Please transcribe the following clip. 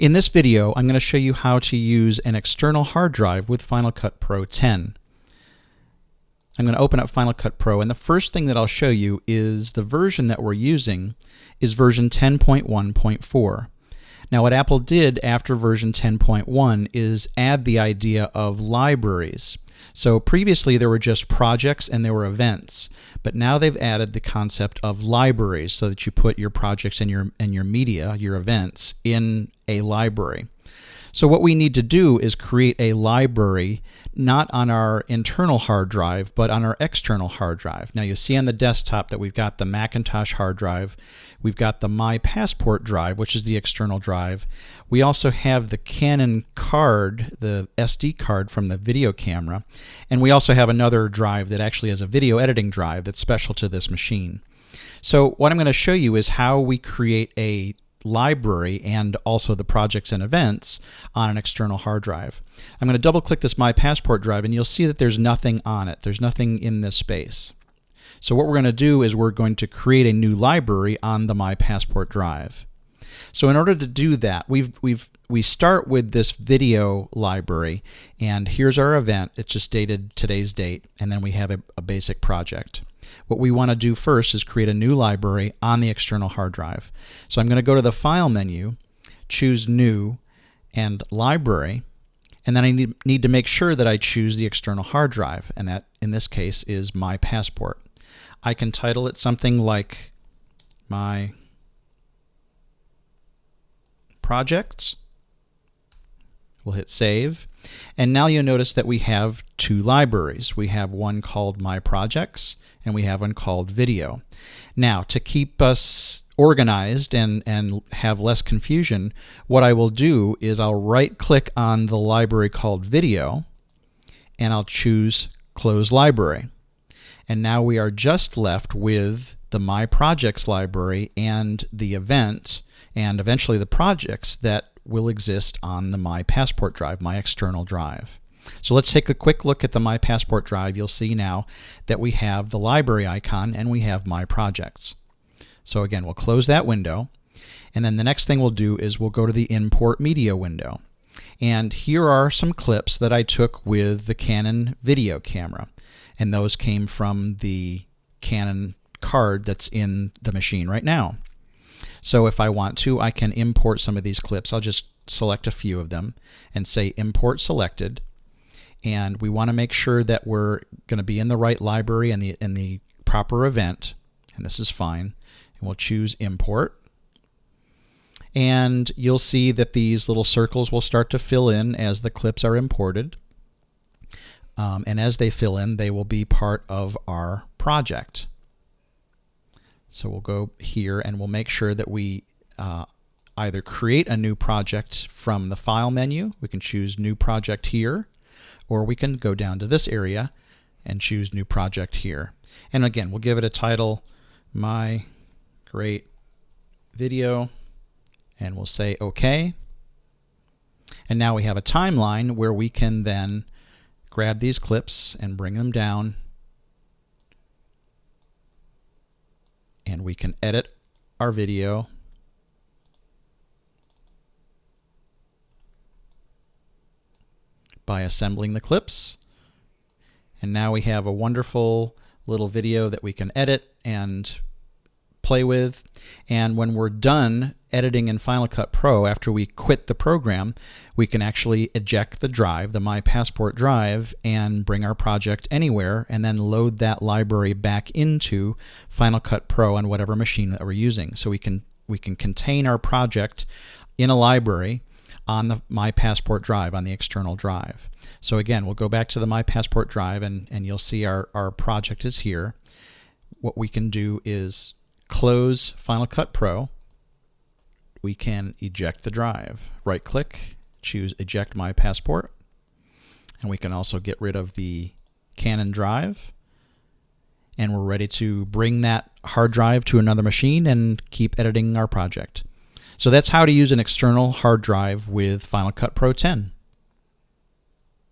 In this video, I'm going to show you how to use an external hard drive with Final Cut Pro 10. I'm going to open up Final Cut Pro, and the first thing that I'll show you is the version that we're using is version 10.1.4. Now what Apple did after version 10.1 is add the idea of libraries. So previously there were just projects and there were events, but now they've added the concept of libraries so that you put your projects and your and your media, your events in a library. So what we need to do is create a library not on our internal hard drive, but on our external hard drive. Now you see on the desktop that we've got the Macintosh hard drive, we've got the My Passport drive, which is the external drive. We also have the Canon card, the SD card from the video camera, and we also have another drive that actually has a video editing drive that's special to this machine. So what I'm going to show you is how we create a library and also the projects and events on an external hard drive. I'm going to double click this My Passport drive and you'll see that there's nothing on it. There's nothing in this space. So what we're going to do is we're going to create a new library on the My Passport drive. So in order to do that, we've we've we start with this video library and here's our event. It's just dated today's date and then we have a, a basic project. What we want to do first is create a new library on the external hard drive. So I'm going to go to the File menu, choose New, and Library, and then I need, need to make sure that I choose the external hard drive, and that in this case is My Passport. I can title it something like My Projects. We'll hit Save. And now you'll notice that we have two libraries. We have one called My Projects and we have one called Video. Now, to keep us organized and, and have less confusion, what I will do is I'll right click on the library called Video and I'll choose Close Library. And now we are just left with the My Projects library and the event and eventually the projects that will exist on the My Passport drive, my external drive. So let's take a quick look at the My Passport drive. You'll see now that we have the library icon and we have My Projects. So again, we'll close that window. And then the next thing we'll do is we'll go to the Import Media window. And here are some clips that I took with the Canon video camera. And those came from the Canon card that's in the machine right now. So if I want to, I can import some of these clips. I'll just select a few of them and say import selected. And we want to make sure that we're going to be in the right library and the, in the proper event. And this is fine. And we'll choose import. And you'll see that these little circles will start to fill in as the clips are imported. Um, and as they fill in, they will be part of our project. So we'll go here and we'll make sure that we uh, either create a new project from the File menu. We can choose New Project here, or we can go down to this area and choose New Project here. And again, we'll give it a title, My Great Video, and we'll say OK. And now we have a timeline where we can then grab these clips and bring them down and we can edit our video by assembling the clips. And now we have a wonderful little video that we can edit and play with. And when we're done editing in Final Cut Pro, after we quit the program, we can actually eject the drive, the My Passport drive, and bring our project anywhere and then load that library back into Final Cut Pro on whatever machine that we're using. So we can we can contain our project in a library on the My Passport drive, on the external drive. So again, we'll go back to the My Passport drive and, and you'll see our, our project is here. What we can do is close Final Cut Pro, we can eject the drive. Right click, choose eject my passport, and we can also get rid of the Canon drive. And we're ready to bring that hard drive to another machine and keep editing our project. So that's how to use an external hard drive with Final Cut Pro 10.